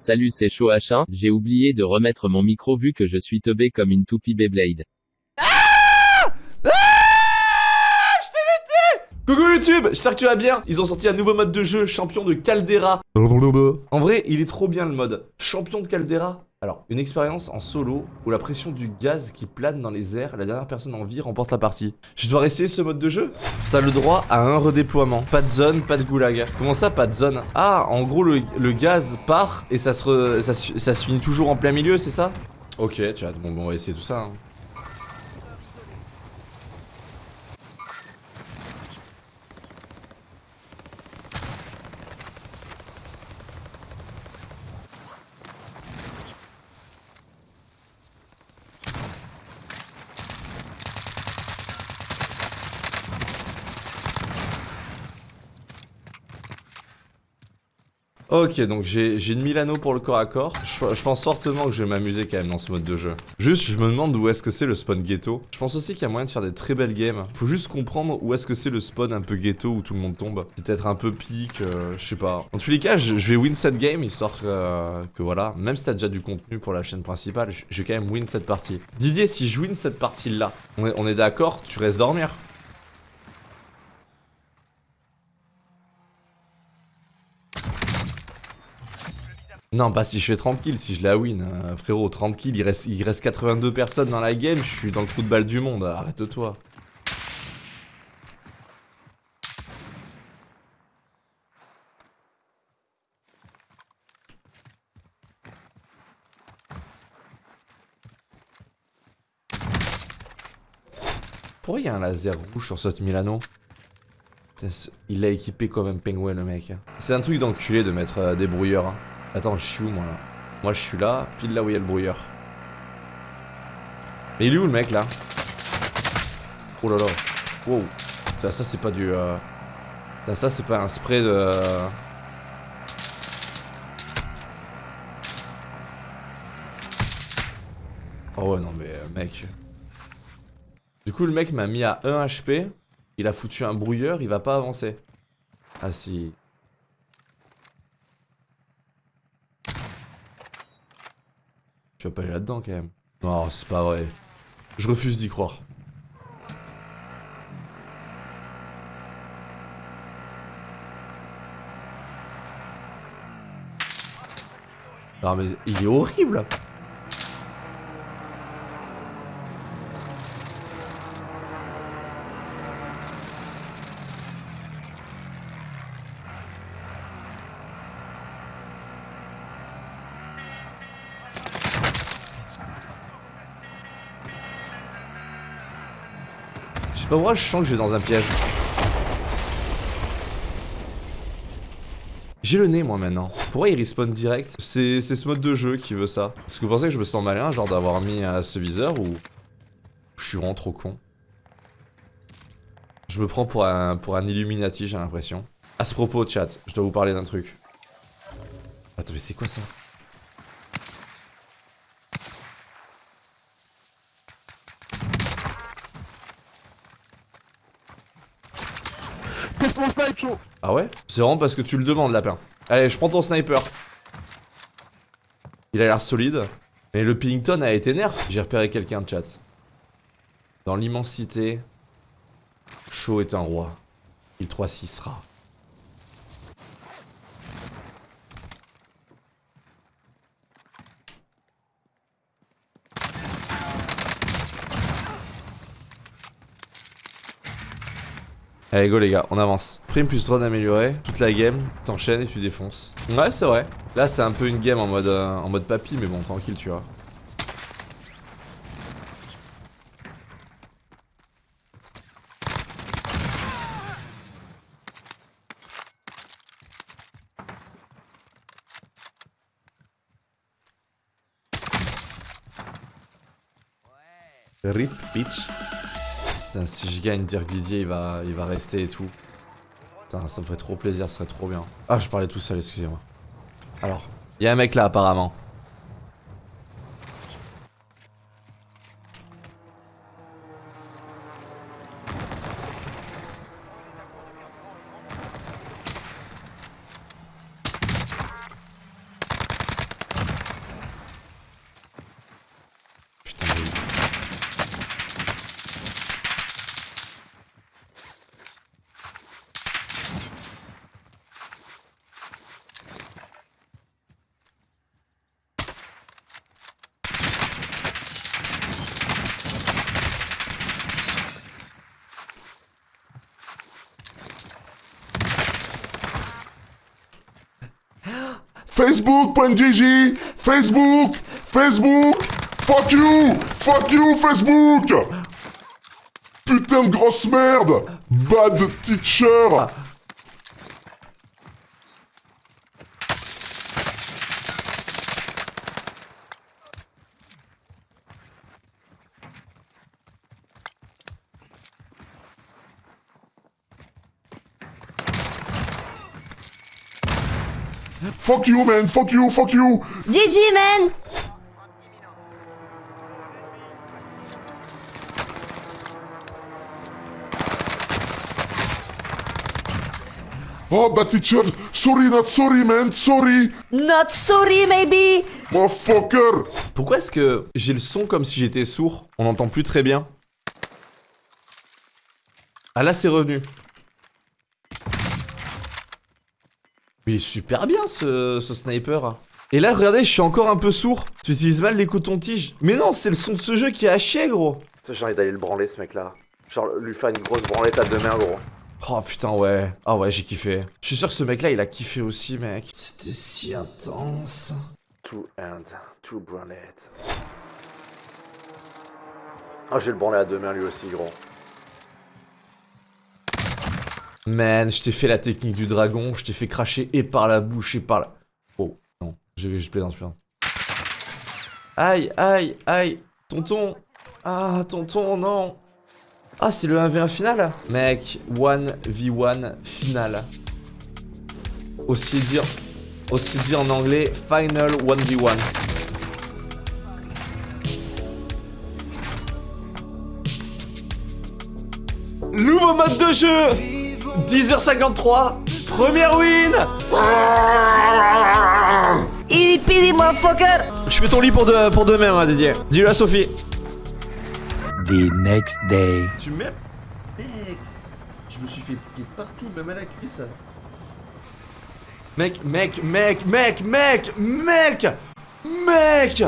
Salut c'est chaud H1, j'ai oublié de remettre mon micro vu que je suis teubé comme une toupie Beyblade. Coucou YouTube, j'espère que tu vas bien. Ils ont sorti un nouveau mode de jeu, champion de Caldera. En vrai, il est trop bien le mode. Champion de Caldera alors, une expérience en solo où la pression du gaz qui plane dans les airs, la dernière personne en vie remporte la partie. Je dois essayer ce mode de jeu T'as le droit à un redéploiement. Pas de zone, pas de goulag. Comment ça, pas de zone? Ah, en gros, le, gaz part et ça se, ça, ça se finit toujours en plein milieu, c'est ça? Ok, chat, bon, bon, on va essayer tout ça. Hein. Ok, donc j'ai une Milano pour le corps à corps. Je, pense fortement que je vais m'amuser quand même dans ce mode de jeu. Juste, je me demande où est-ce que c'est le spawn ghetto. Je pense aussi qu'il y a moyen de faire des très belles games. Faut juste comprendre où est-ce que c'est le spawn un peu ghetto où tout le monde tombe. C'est peut-être un peu pique, euh, je sais pas. En tous les cas, je, vais win cette game histoire que, voilà, même si t'as déjà du contenu pour la chaîne principale, je, vais quand même win cette partie. Didier, si je win cette partie-là, on est d'accord, tu restes dormir Non, pas si je fais 30 kills, si je la win. Hein. frérot, 30 kills, il reste, il reste 82 personnes dans la game, je suis dans le football du monde, arrête-toi. Pourquoi il y a un laser rouge sur cette Milano? Il l'a équipé comme un pingouin le mec. C'est un truc d'enculé de mettre euh, des brouilleurs. Hein. Attends, je suis où moi là Moi je suis là, pile là où il y a le brouilleur. Mais il est où le mec là Oh là là. Wow. Ça, ça c'est pas du... Euh... Ça, c'est pas un spray de... Oh ouais non mais euh, mec. Du coup le mec m'a mis à 1 HP. Il a foutu un brouilleur, il va pas avancer. Ah si. Tu vas pas aller là-dedans quand même. Non, c'est pas vrai. Je refuse d'y croire. Non mais il est horrible pas pourquoi je sens que je dans un piège. J'ai le nez moi maintenant. Pourquoi il respawn direct? C'est ce mode de jeu qui veut ça. Est-ce que vous pensez que je me sens malin genre d'avoir mis ce viseur ou... Je suis vraiment trop con? Je me prends pour un, pour un Illuminati j'ai l'impression. À ce propos chat, je dois vous parler d'un truc. Attends mais c'est quoi ça? Ah ouais C'est vraiment parce que tu le demandes, lapin. Allez, je prends ton sniper. Il a l'air solide. Mais le Pillington a été nerf. J'ai repéré quelqu'un de chat. Dans l'immensité, Shaw est un roi. Il 3-6 sera. Allez go les gars, on avance. Prime plus drone amélioré, toute la game, t'enchaînes et tu défonces. Ouais c'est vrai. Là c'est un peu une game en mode, euh, en mode papy mais bon tranquille tu vois. RIP bitch si je gagne, dire Didier il va, il va rester et tout. Putain, ça me ferait trop plaisir, ce serait trop bien. Ah, je parlais tout seul, excusez-moi. Alors, il y a un mec là apparemment. Facebook.gg Facebook Facebook. Fuck you Fuck you, Facebook. Putain de grosse merde. Bad teacher Fuck you, man Fuck you, fuck you GG, man! Oh, bad teacher Sorry, not sorry, man Sorry Not sorry, maybe! Motherfucker Pourquoi est-ce que j'ai le son comme si j'étais sourd? On n'entend plus très bien. Ah là c'est revenu. Mais il est super bien ce, ce sniper. Et là regardez je suis encore un peu sourd. Tu utilises mal les cotons-tiges. Mais non c'est le son de ce jeu qui est à chier gros. J'ai envie d'aller le branler ce mec là. Genre lui faire une grosse branlette à deux mains gros. Oh putain ouais. Ah ouais j'ai kiffé. Je suis sûr que ce mec là il a kiffé aussi mec. C'était si intense. Two hands, two branlettes. Ah j'ai le branlet à deux mains lui aussi gros. Man, je t'ai fait la technique du dragon, je t'ai fait cracher et par la bouche et par la... Oh, non, je je plaisante, je plaisante. Aïe, aïe, aïe, tonton. Ah, tonton, non. Ah, c'est le 1v1 final Mec, 1v1 final. Aussi dire... Aussi dit en anglais, final 1v1. Nouveau mode de jeu 10h53, première win Hippie, motherfucker! Je fais ton lit pour, de, pour demain, hein, Didier. Dis-le à Sophie. The next day. Tu m'aimes Mec, je me suis fait piquer partout, même à la cuisse. Mec, mec, mec, mec, mec, mec, mec